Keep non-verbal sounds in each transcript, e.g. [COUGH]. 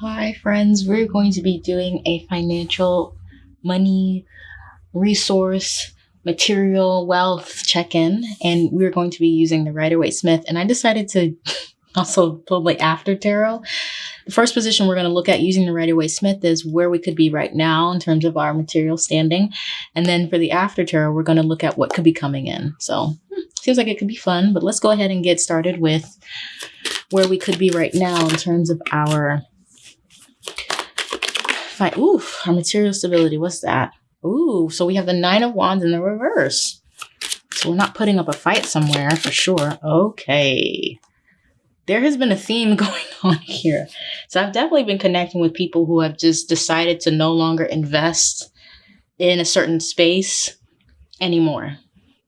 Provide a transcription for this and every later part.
Hi, friends. We're going to be doing a financial money resource material wealth check in, and we're going to be using the Rider Waite Smith. And I decided to [LAUGHS] also the after tarot. The first position we're going to look at using the Rider Waite Smith is where we could be right now in terms of our material standing. And then for the after tarot, we're going to look at what could be coming in. So hmm, seems like it could be fun, but let's go ahead and get started with where we could be right now in terms of our fine. Oof, our material stability. What's that? Ooh, so we have the Nine of Wands in the reverse. So we're not putting up a fight somewhere for sure. Okay. There has been a theme [LAUGHS] going on here. So I've definitely been connecting with people who have just decided to no longer invest in a certain space anymore.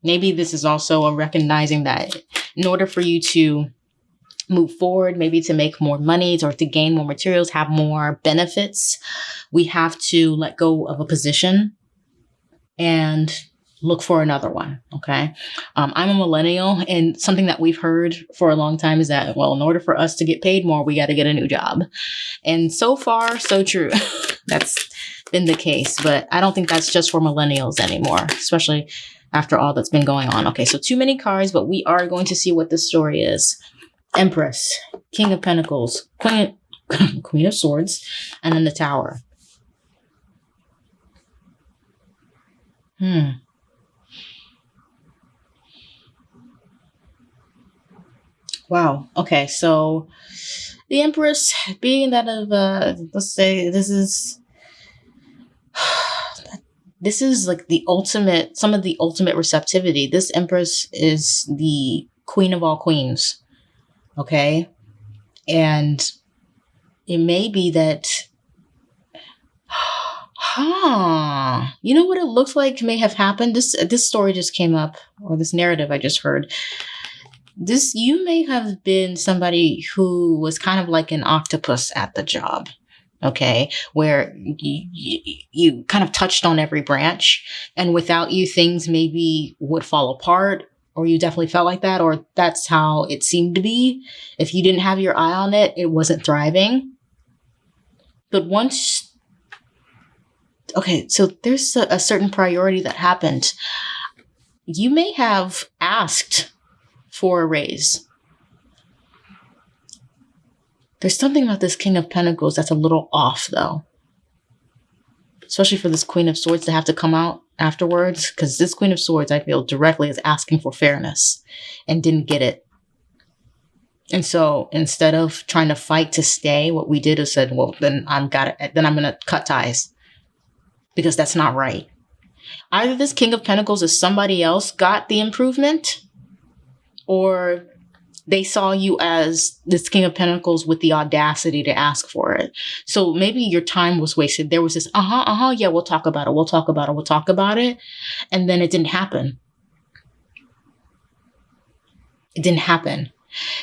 Maybe this is also a recognizing that in order for you to move forward, maybe to make more money or to gain more materials, have more benefits, we have to let go of a position and look for another one. Okay. Um, I'm a millennial, and something that we've heard for a long time is that, well, in order for us to get paid more, we got to get a new job. And so far, so true. [LAUGHS] that's been the case. But I don't think that's just for millennials anymore, especially after all that's been going on. Okay. So, too many cards, but we are going to see what the story is. Empress, King of Pentacles, Queen, [LAUGHS] Queen of Swords, and then the Tower. Hmm. Wow. Okay. So the Empress, being that of, uh, let's say this is, [SIGHS] this is like the ultimate, some of the ultimate receptivity. This Empress is the queen of all queens. Okay. And it may be that Huh. You know what it looks like may have happened? This this story just came up, or this narrative I just heard. This you may have been somebody who was kind of like an octopus at the job. Okay, where you, you, you kind of touched on every branch, and without you, things maybe would fall apart, or you definitely felt like that, or that's how it seemed to be. If you didn't have your eye on it, it wasn't thriving. But once okay, so there's a, a certain priority that happened. You may have asked for a raise. There's something about this King of Pentacles that's a little off, though. Especially for this Queen of Swords to have to come out afterwards, because this Queen of Swords, I feel, directly is asking for fairness and didn't get it. And so instead of trying to fight to stay, what we did is said, well, then I'm got it. Then I'm going to cut ties because that's not right. Either this King of Pentacles is somebody else got the improvement, or they saw you as this King of Pentacles with the audacity to ask for it. So maybe your time was wasted. There was this, uh huh, uh huh, yeah, we'll talk about it, we'll talk about it, we'll talk about it. And then it didn't happen. It didn't happen.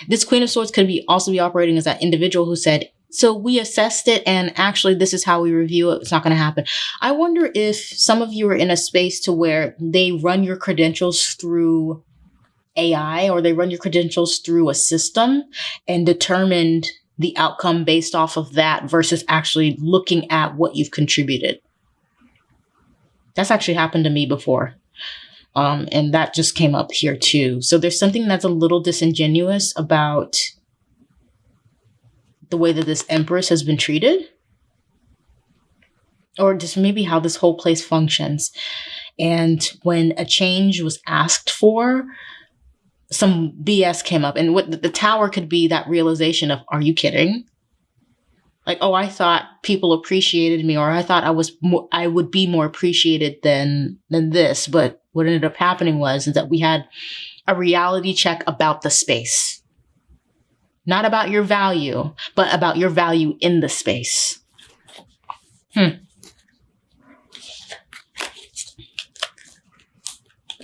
This Queen of Swords could be also be operating as that individual who said, so we assessed it and actually this is how we review it. It's not going to happen. I wonder if some of you are in a space to where they run your credentials through AI or they run your credentials through a system and determined the outcome based off of that versus actually looking at what you've contributed. That's actually happened to me before. Um, and that just came up here too. So there's something that's a little disingenuous about the way that this empress has been treated or just maybe how this whole place functions and when a change was asked for some bs came up and what the tower could be that realization of are you kidding like oh i thought people appreciated me or i thought i was more, i would be more appreciated than than this but what ended up happening was is that we had a reality check about the space not about your value, but about your value in the space. Hmm.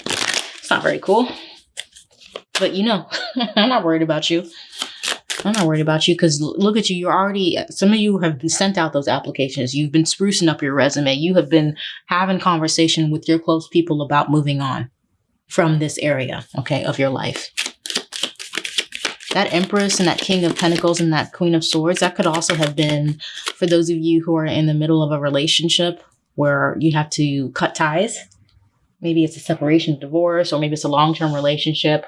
It's not very cool. But you know, [LAUGHS] I'm not worried about you. I'm not worried about you because look at you. You're already, some of you have been sent out those applications. You've been sprucing up your resume. You have been having conversation with your close people about moving on from this area, okay, of your life. that Empress and that King of Pentacles and that Queen of Swords, that could also have been for those of you who are in the middle of a relationship where you have to cut ties. Maybe it's a separation, divorce, or maybe it's a long term relationship.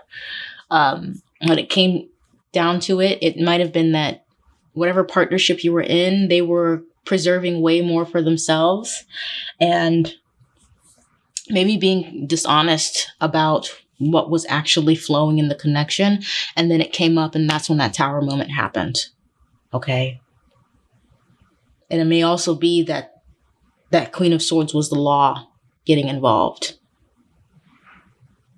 Um, when it came down to it, it might have been that whatever partnership you were in, they were preserving way more for themselves and maybe being dishonest about what was actually flowing in the connection. And then it came up, and that's when that tower moment happened. Okay. And it may also be that that Queen of Swords was the law getting involved.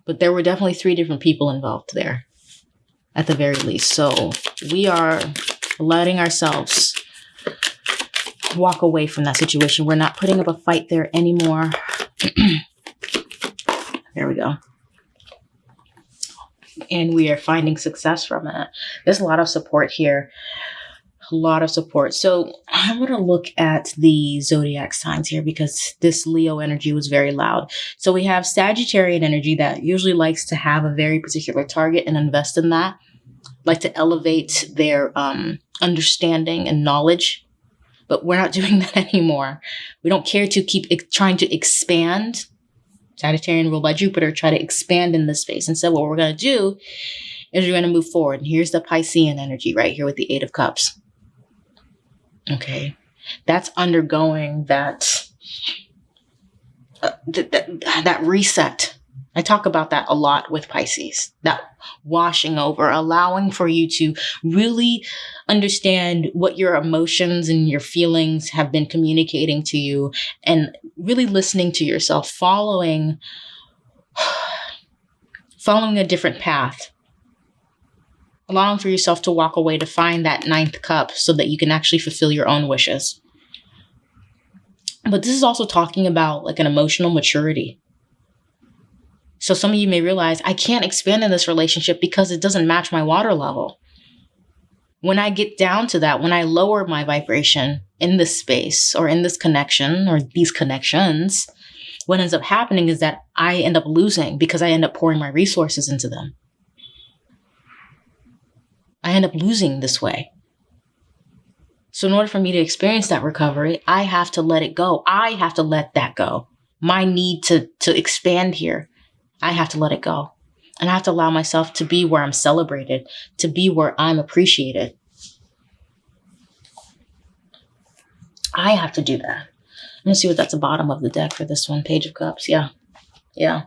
But there were definitely three different people involved there, at the very least. So we are letting ourselves walk away from that situation. We're not putting up a fight there anymore. [CLEARS THROAT] there we go and we are finding success from it. There's a lot of support here. A lot of support. So I'm to look at the zodiac signs here because this Leo energy was very loud. So we have Sagittarian energy that usually likes to have a very particular target and invest in that, like to elevate their um, understanding and knowledge. But we're not [LAUGHS] doing that anymore. We don't care to keep trying to expand Sagittarian ruled by Jupiter, try to expand in this space. Instead, what we're going to do is we're going to move forward. And here's the Piscean energy right here with the Eight of Cups. Okay. That's undergoing that, uh, th- th- that reset I talk about that a lot with Pisces, that washing over, allowing for you to really understand what your emotions and your feelings have been communicating to you and really listening to yourself, following [SIGHS] following a different path. Allowing for yourself to walk away to find that ninth cup so that you can actually fulfill your own wishes. But this is also talking about like an emotional maturity so some of you may realize I can't expand in this relationship because it doesn't match my water level. When I get down to that, when I lower my vibration in this space or in this connection or these connections, what ends up happening is that I end up losing because I end up pouring my resources into them. I end up losing this way. So, in order for me to experience that recovery, I have to let it go. I have to let that go. My need to, to expand here I have to let it go. And I have to allow myself to be where I'm celebrated, to be where I'm appreciated. I have to do that. Let me see what that's the bottom of the deck for this one. Page of Cups. Yeah. Yeah.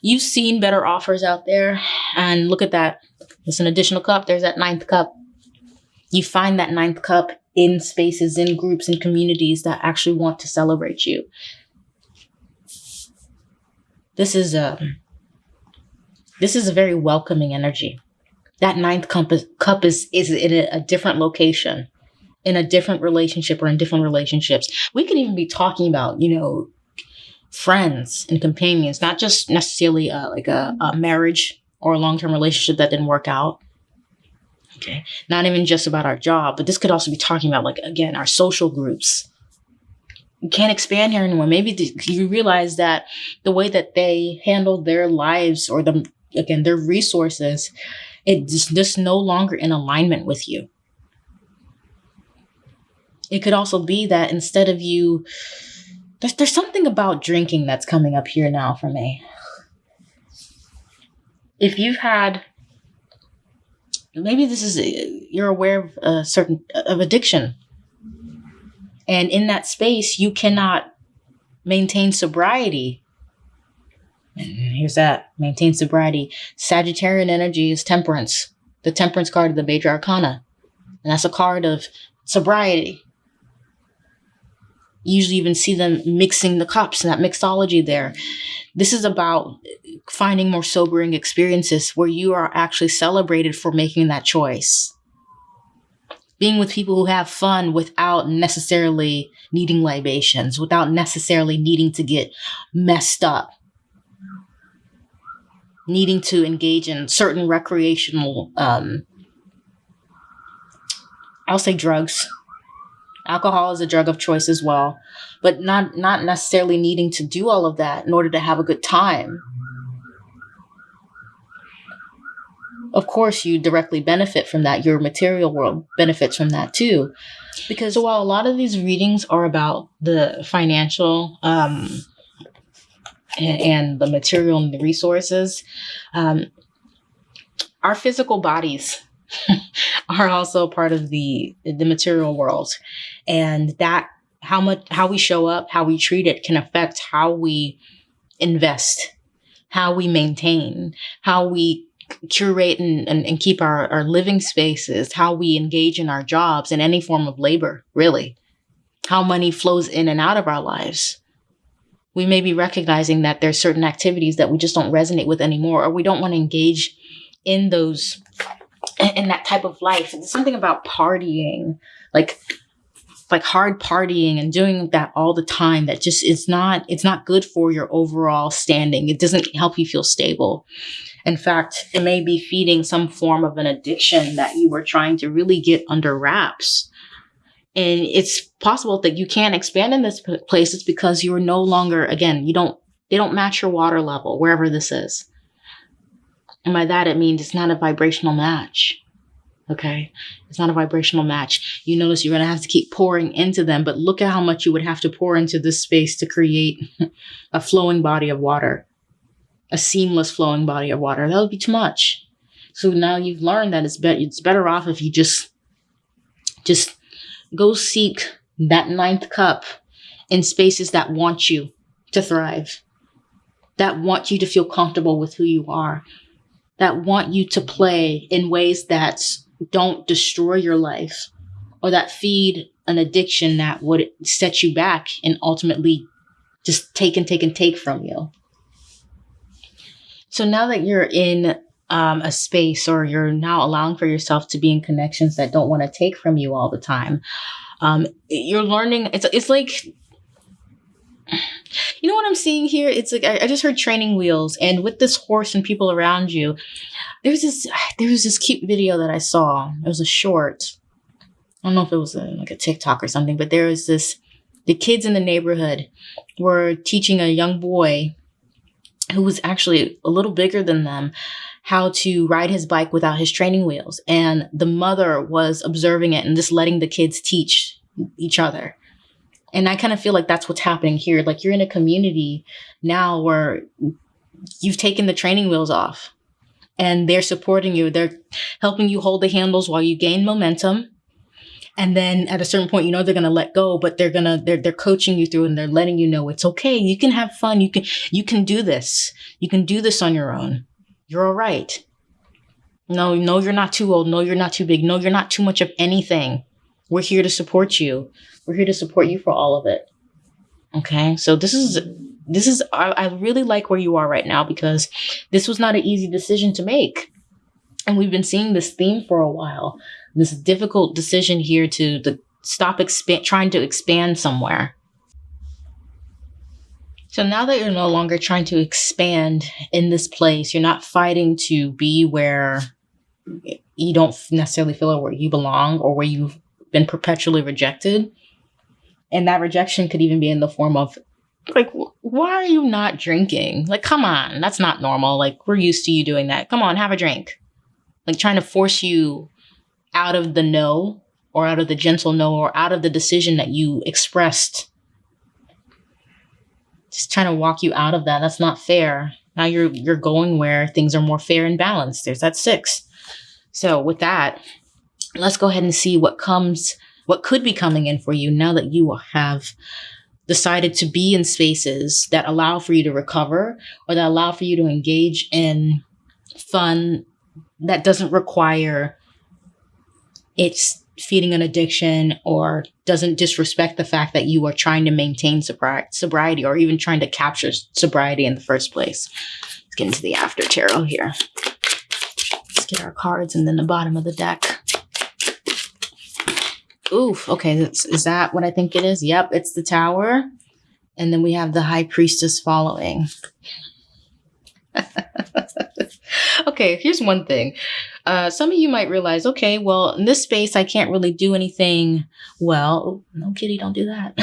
You've seen better offers out there. And look at that. It's an additional cup. There's that ninth cup. You find that ninth cup in spaces, in groups, in communities that actually want to celebrate you. This is a this is a very welcoming energy. That ninth cup is, cup is, is in a, a different location, in a different relationship or in different relationships. We could even be talking about, you know, friends and companions, not just necessarily uh, like a, a marriage or a long term relationship that didn't work out. Okay. Not even just about our job, but this could also be talking about, like, again, our social groups, you can't expand here anymore. Maybe you realize that the way that they handle their lives or the again their resources, it's just no longer in alignment with you. It could also be that instead of you, there's there's something about drinking that's coming up here now for me. If you've had maybe this is uh, you're aware of a certain of addiction and in that space, you cannot maintain sobriety. And here's that maintain sobriety. Sagittarian energy is temperance, the temperance card of the major arcana. And that's a card of sobriety. Usually even see them mixing the cups and that mixology there. This is about finding more sobering experiences where you are actually celebrated for making that choice being with people who have fun without necessarily needing libations, without necessarily needing to get messed up, needing to engage in certain recreational, um, I'll say drugs. Alcohol is a drug of choice as well, but not not necessarily needing to do all of that in order to have a good time. of course you directly benefit from that. Your material world benefits from that too. Because so while a lot of these readings are about the financial um, and, and the material and the resources, um, our physical bodies [LAUGHS] are also part of the the material world, and that how much how we show up, how we treat it, can affect how we invest, how we maintain, how we curate and, and, and keep our, our living spaces, how we engage in our jobs in any form of labor, really, how money flows in and out of our lives. We may be recognizing that there's certain activities that we just don't resonate with anymore, or we don't want to engage in those in that type of life. It's something about partying, like like hard partying and doing that all the time that just is not it's not good for your overall standing. It doesn't help you feel stable. In fact, it may be feeding some form of an addiction that you were trying to really get under wraps. And it's possible that you can't expand in this place. It's because you're no longer, again, you don't, they don't match your water level, wherever this is. And by that, it means it's not a vibrational match. Okay. It's not a vibrational match. You notice you're going to have to keep pouring into them, but look at how much you would have to pour into this space to create [LAUGHS] a flowing body of water, a seamless flowing body of water. That would be too much. So now you've learned that it's better, it's better off if you just, just go seek that ninth cup in spaces that want you to thrive, that want you to feel comfortable with who you are, that want you to play in ways that don't destroy your life or that feed an addiction that would set you back and ultimately just take and take and take from you. So now that you're in um, a space or you're now allowing for yourself to be in connections that don't want to take from you all the time, um, you're learning. It's it's like you know what I'm seeing here? It's like I, I, just heard training wheels, and with this horse and people around you, there's this [SIGHS] there was this cute video that I saw. It was a short. I don't know if it was a, like a TikTok or something, but there was this. The kids in the neighborhood were teaching a young boy who was actually a little bigger than them how to ride his bike without his training wheels. And the mother was observing it and just letting the kids teach each other. And I kind of feel like that's what's happening here. Like you're in a community now where you've taken the training wheels off and they're supporting you. They're helping you hold the handles while you gain momentum. And then at a certain point, you know, they're going to let go, but they're going to, they're, they're coaching you through and they're letting you know it's okay. You can have fun. You can, you can do this. You can do this on your own. You're all right. No, no, you're not too old. No, you're not too big. No, you're not too much of anything. We're here to support you. We're here to support you for all of it. Okay. So this is, this is, I, I really like where you are right now because this was not an easy decision to make. And we've been seeing this theme for a while. This difficult decision here to, to stop expand, trying to expand somewhere. So now that you're no longer trying to expand in this place, you're not fighting to be where you don't necessarily feel where you belong or where you've been perpetually rejected. And that rejection could even be in the form of, like, why are you not drinking? Like, come on, that's not normal. Like, we're used to you doing that. Come on, have a drink. Like, trying to force you out of the no or out of the gentle no or out of the decision that you expressed. Just trying to walk you out of that. That's not fair. Now you're you're going where things are more fair and balanced. There's that six. So with that, let's go ahead and see what comes what could be coming in for you now that you have decided to be in spaces that allow for you to recover or that allow for you to engage in fun that doesn't require it's feeding an addiction or doesn't disrespect the fact that you are trying to maintain sobri- sobriety or even trying to capture sobriety in the first place. Let's get into the after tarot here. Let's get our cards and then the bottom of the deck. Oof. Okay. is that what I think it is? Yep. It's the tower. And then we have the high priestess following. [LAUGHS] okay. Here's one thing. Uh, some of you might realize, okay, well, in this space, I can't really do anything. Well, no, kitty, don't do that.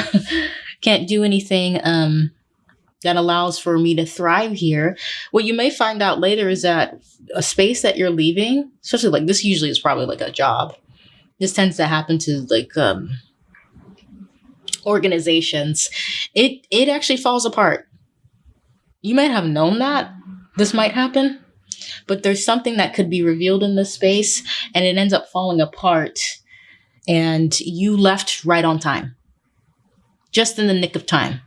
[LAUGHS] can't do anything, um, that allows for me to thrive here. What you may find out later is that a space that you're leaving, especially like this usually is probably like a job. This tends to happen to like um organizations. It it actually falls apart. You might have known that this might happen, but there's something that could be revealed in this space and it ends up falling apart and you left right on time. Just in the nick of time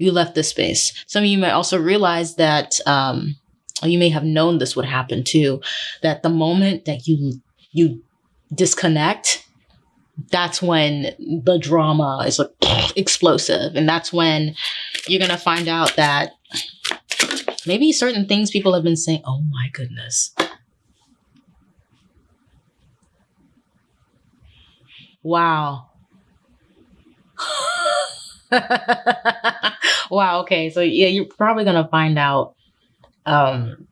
you left this space. Some of you might also realize that um, you may have known this would happen too. That the moment that you you disconnect, that's when the drama is like explosive, and that's when you're gonna find out that maybe certain things people have been saying. Oh my goodness. Wow. [LAUGHS] wow. Okay. So yeah, you're probably gonna find out um,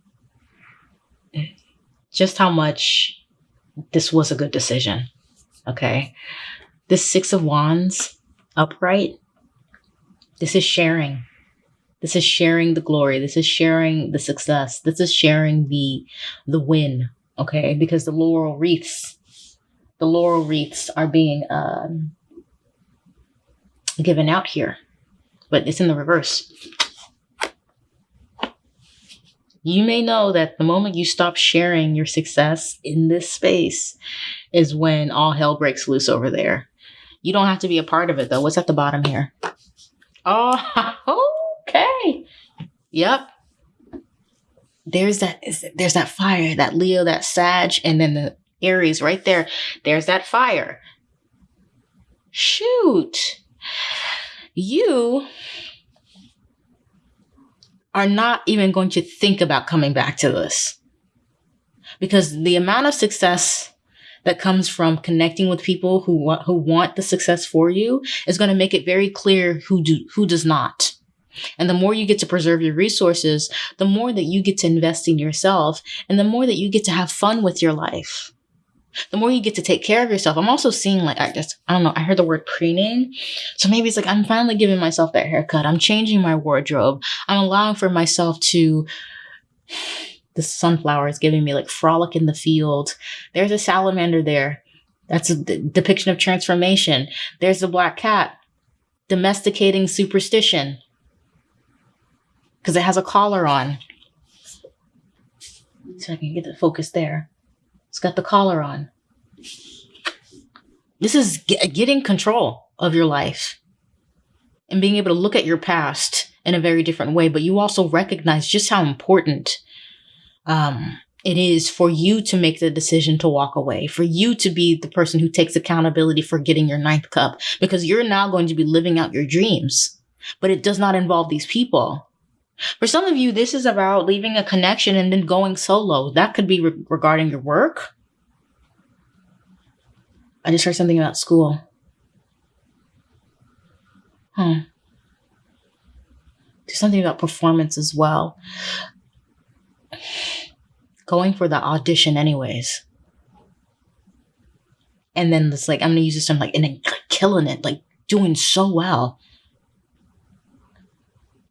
just how much this was a good decision. Okay. This six of wands upright. This is sharing. This is sharing the glory. This is sharing the success. This is sharing the the win. Okay, because the laurel wreaths, the laurel wreaths are being um, given out here, but it's in the reverse. You may know that the moment you stop sharing your success in this space is when all hell breaks loose over there. You don't have to be a part of it though. What's at the bottom here? Oh, [LAUGHS] okay. Yep. There's that there's that fire, that Leo, that Sag, and then the Aries right there. There's that fire. Shoot you are not even going to think about coming back to this. Because the amount of success that comes from connecting with people who want, who want the success for you is going to make it very clear who do, who does not. And the more you get to preserve your resources, the more that you get to invest in yourself and the more that you get to have fun with your life the more you get to take care of yourself. I'm also seeing like I just I don't know, I heard the word preening. So maybe it's like I'm finally giving myself that haircut. I'm changing my wardrobe. I'm allowing for myself to [SIGHS] the sunflower is giving me like frolic in the field. There's a salamander there. That's a d- depiction of transformation. There's the black cat domesticating superstition because it has a collar on. So I can get the focus there. It's got the collar on. This is getting control of your life and being able to look at your past in a very different way. But you also recognize just how important um, it is for you to make the decision to walk away, for you to be the person who takes accountability for getting your ninth cup, because you're now going to be living out your dreams. But it does not involve these people. For some of you, this is about leaving a connection and then going solo. That could be re- regarding your work. I just heard something about school. Hmm. There's something about performance as well. Going for the audition, anyways. And then it's like, I'm going to use this term like, and then killing it, like doing so well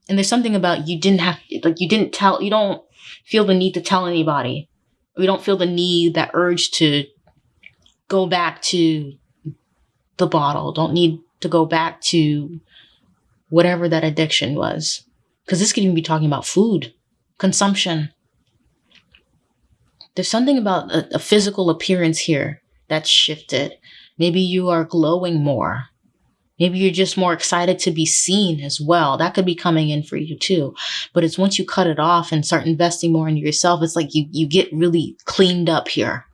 and there's something about you didn't have like you didn't tell you don't feel the need to tell anybody. We don't feel the need that urge to go back to the bottle. Don't need to go back to whatever that addiction was. Because this could even be talking about food consumption. There's something about a, a physical appearance here that's shifted. Maybe you are glowing more Maybe you're just more excited to be seen as well. That could be coming in for you too. But it's once you cut it off and start investing more in yourself, it's like you, you get really cleaned up here.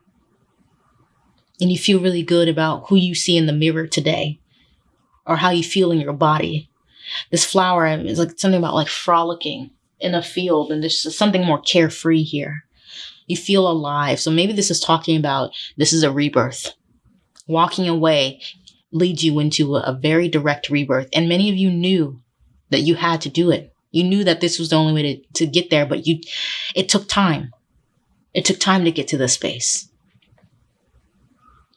And you feel really good about who you see in the mirror today or how you feel in your body. This flower um, is like something about like frolicking in a field and there's something more carefree here. You feel alive. So maybe this is talking about this is a rebirth walking away, leads you into a, a very direct rebirth. And many of you knew that you had to do it. You knew that this was the only way to, to get there, but you, it took time. It took time to get to this space.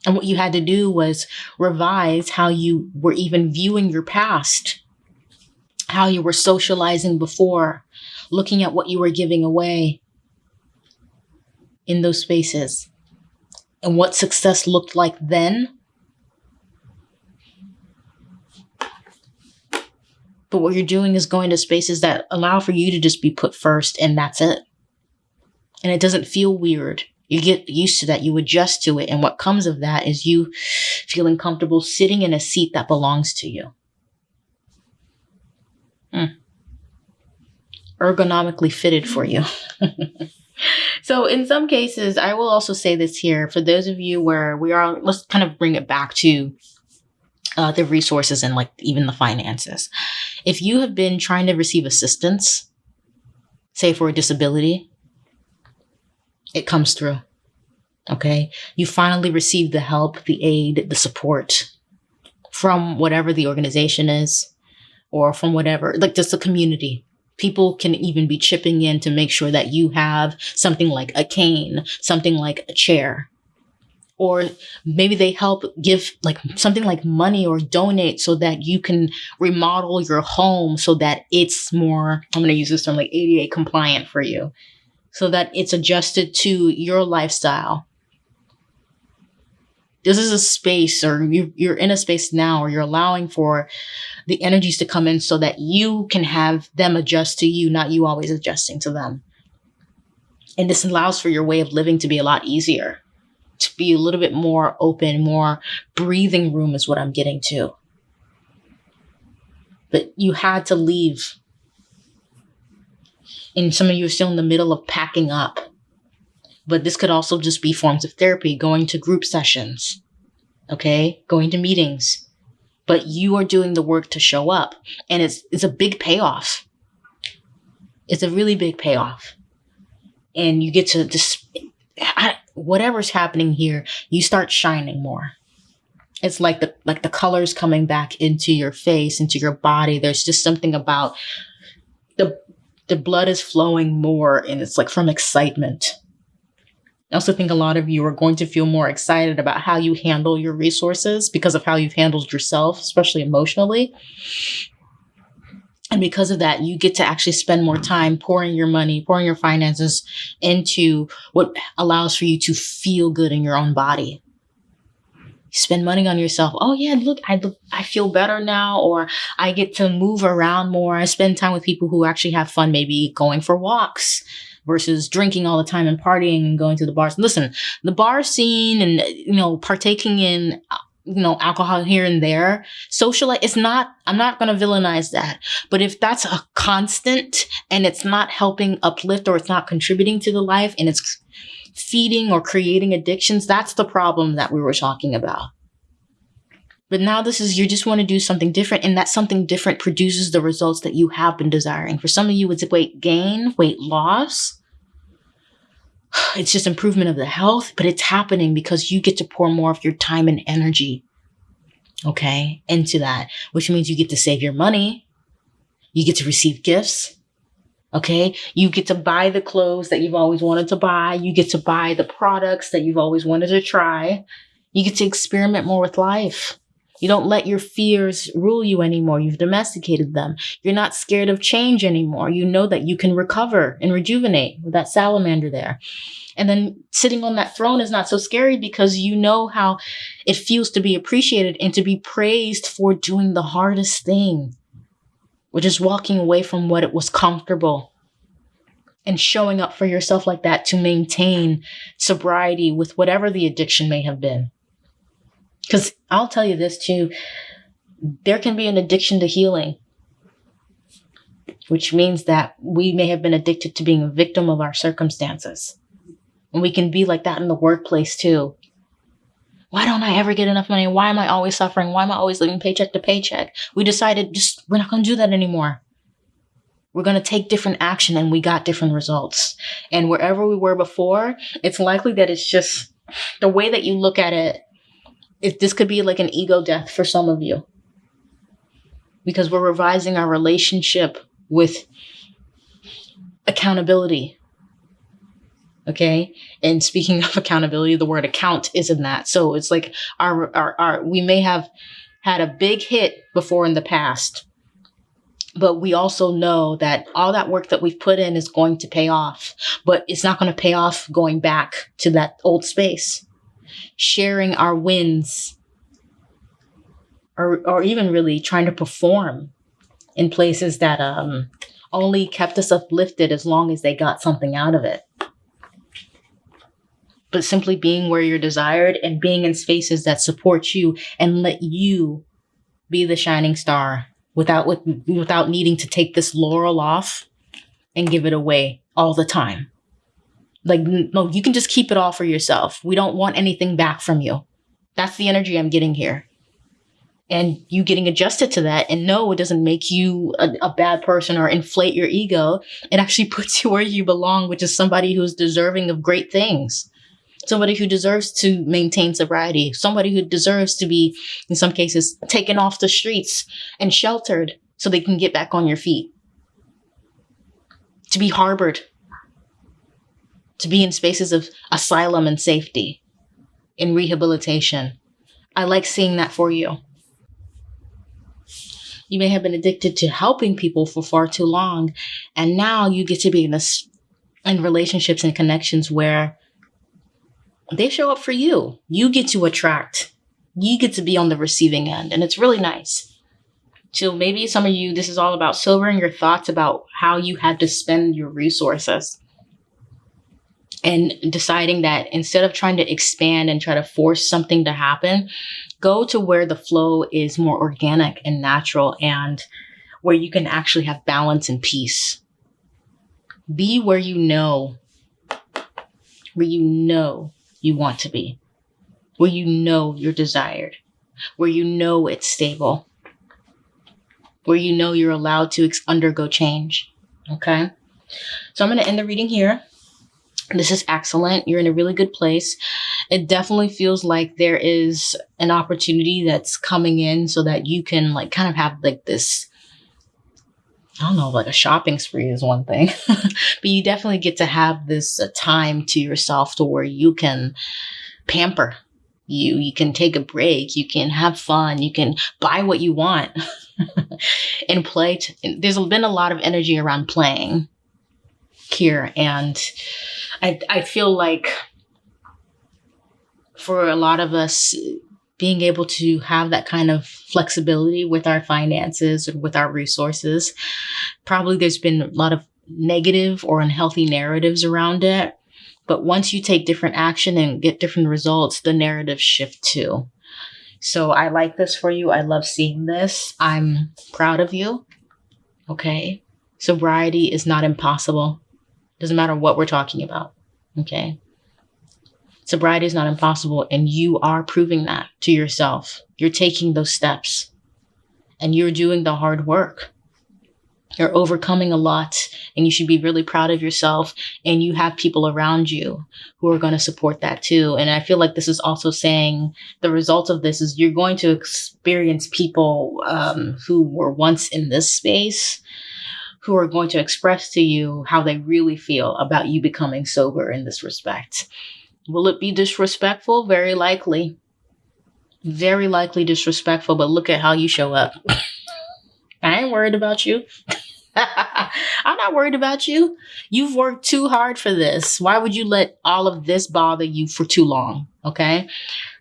And what you had to do was revise how you were even viewing your past how you were socializing before, looking at what you were giving away in those spaces and what success looked like then. But what you're doing is going to spaces that allow for you to just be put first, and that's it. And it doesn't feel weird. You get used to that, you adjust to it. And what comes of that is you feeling comfortable sitting in a seat that belongs to you. Hmm. Ergonomically fitted for you. [LAUGHS] so, in some cases, I will also say this here for those of you where we are, let's kind of bring it back to uh, the resources and like even the finances. If you have been trying to receive assistance, say for a disability, it comes through. Okay. You finally receive the help, the aid, the support from whatever the organization is or from whatever, like just the community. People can even be chipping in to make sure that you have something like a cane, something like a chair, or maybe they help give like something like money or donate so that you can remodel your home so that it's more i'm going to use this term like ada compliant for you. So that it's adjusted to your lifestyle. This is a space or you, you're in a space now or you're allowing for the energies to come in so that you can have them adjust to you not you always adjusting to them. And this allows for your way of living to be a lot easier to be a little bit more open, more breathing room is what I'm getting to. But you had to leave. And some of you are still in the middle of packing up. But this could also just be forms of therapy, going to group sessions, okay, going to meetings. But you are doing the work to show up. And it's, it's a big payoff. It's a really big payoff. And you get to just, I, whatever's happening here, you start shining more. It's like the like the colors coming back into your face, into your body. There's just something about the the blood is flowing more and it's like from excitement. I also think a lot of you are going to feel more excited about how you handle your resources because of how you've handled yourself, especially emotionally. And because of that, you get to actually spend more time pouring your money, pouring your finances into what allows for you to feel good in your own body. You spend money on yourself. Oh yeah, look, I look, I feel better now, or I get to move around more. I spend time with people who actually have fun, maybe going for walks versus drinking all the time and partying and going to the bars. Listen, the bar scene and you know partaking in uh, you know, alcohol here and there. Socialite, it's not, I'm not going to villainize that. But if that's a constant and it's not helping uplift or it's not contributing to the life and it's feeding or creating addictions, that's the problem that we were talking about. But now this is, you just want to do something different and that something different produces the results that you have been desiring. For some of you, it's weight gain, weight loss it's just improvement of the health, but it's happening because you get to pour more of your time and energy, okay, into that, which means you get to save your money. You get to receive gifts. Okay. You get to buy the clothes that you've always wanted to buy. You get to buy the products that you've always wanted to try. You get to experiment more with life. You don't let your fears rule you anymore. You've domesticated them. You're not scared of change anymore. You know that you can recover and rejuvenate with that salamander there. And then sitting on that throne is not so scary because you know how it feels to be appreciated and to be praised for doing the hardest thing, which is walking away from what it was comfortable and showing up for yourself like that to maintain sobriety with whatever the addiction may have been. Because I'll tell you this too there can be an addiction to healing, which means that we may have been addicted to being a victim of our circumstances. And we can be like that in the workplace too. Why don't I ever get enough money? Why am I always suffering? Why am I always living paycheck to paycheck? We decided just, we're not going to do that anymore. We're going to take different action and we got different results. And wherever we were before, it's likely that it's just the way that you look at it if this could be like an ego death for some of you. Because we're revising our relationship with accountability. Okay? And speaking [LAUGHS] of accountability the word account is in that. So it's like our our, our we may have had a big hit before in the past but we also know that all that work that we've put in is going to pay off, but it's not going to pay off going back to that old space. Sharing our wins or, or even really trying to perform in places that um, only kept us uplifted as long as they got something out of it. But simply being where you're desired and being in spaces that support you and let you be the shining star without with, without needing to take this laurel off and give it away all the time. Like no, you can just keep it all for yourself. We don't want anything back from you. That's the energy I'm getting here. And you getting adjusted to that and no, it doesn't make you a, a bad person or inflate your ego. It actually [LAUGHS] puts you where you belong, which is somebody who's deserving of great things somebody who deserves to maintain sobriety, somebody who deserves to be, in some cases, taken off the streets and sheltered so they can get back on your feet, to be harbored, to be in spaces of asylum and safety, in rehabilitation. I like seeing that for you. You may have been addicted to helping people for far too long, and now you get to be in this in relationships and connections where they show up for you. You get to attract. You get to be on the receiving end, and it's really nice. So maybe some of you, this is all about sobering your thoughts about how you had to spend your resources and deciding that instead of trying to expand and try to force something to happen, go to where the flow is more organic and natural and where you can actually have balance and peace. Be where you know, where you know you want to be, where you know you're desired, where you know it's stable, where you know you're allowed to undergo change. Okay. So I'm going to end the reading here. This is excellent. You're in a really good place. It definitely feels like there is an opportunity that's coming in so that you can like kind of have like this I don't know, like a shopping spree is one thing, [LAUGHS] but you definitely get to have this uh, time to yourself to where you can pamper you. You can take a break. You can have fun. You can buy what you want [LAUGHS] and play. T- There's been a lot of energy around playing here. And I, I feel like for a lot of us, being able to have that kind of flexibility with our finances or with our resources. Probably there's been a lot of negative or unhealthy narratives around it. But once you take different action and get different results, the narratives shift too. So I like this for you. I love seeing this. I'm proud of you. Okay. Sobriety is not impossible. Doesn't matter what we're talking about. Okay. Sobriety is not impossible, and you are proving that to yourself. You're taking those steps and you're doing the hard work. You're overcoming a lot, and you should be really proud of yourself. And you have people around you who are going to support that too. And I feel like this is also saying the result of this is you're going to experience people um, who were once in this space who are going to express to you how they really feel about you becoming sober in this respect. Will it be disrespectful? Very likely. Very likely disrespectful, but look at how you show up. I ain't worried about you. [LAUGHS] I'm not worried about you. You've worked too hard for this. Why would you let all of this bother you for too long? Okay.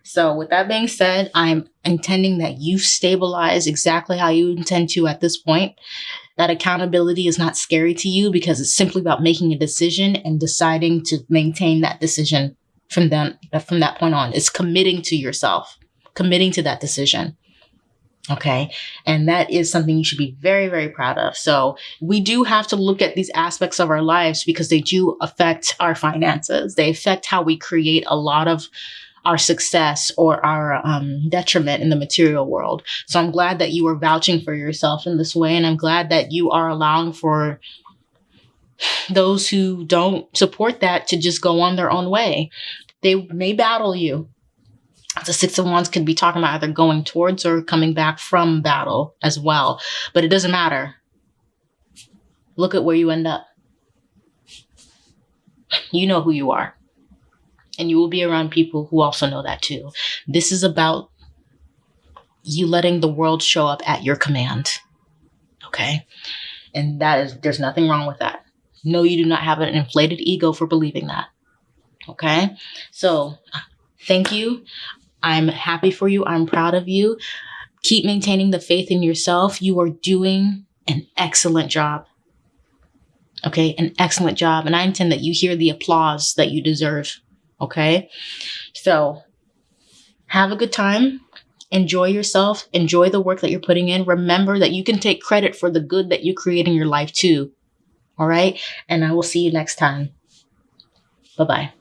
So, with that being said, I'm intending that you stabilize exactly how you intend to at this point. That accountability is not scary to you because it's simply about making a decision and deciding to maintain that decision from then from that point on. It's committing to yourself, committing to that decision. Okay. And that is something you should be very, very proud of. So we do have to look at these aspects of our lives because they do affect our finances. They affect how we create a lot of our success or our um, detriment in the material world. So I'm glad that you are vouching for yourself in this way. And I'm glad that you are allowing for those who don't support that to just go on their own way. They may battle you. The Six of Wands could be talking about either going towards or coming back from battle as well. But it doesn't matter. Look at where you end up. You know who you are. And you will be around people who also know that too. This is about you letting the world show up at your command. Okay. And that is, there's nothing wrong with that. No, you do not have an inflated ego for believing that. Okay. So thank you. I'm happy for you. I'm proud of you. Keep maintaining the faith in yourself. You are doing an excellent job. Okay. An excellent job. And I intend that you hear the applause that you deserve. Okay. So have a good time. Enjoy yourself. Enjoy the work that you're putting in. Remember that you can take credit for the good that you create in your life too. All right. And I will see you next time. Bye bye.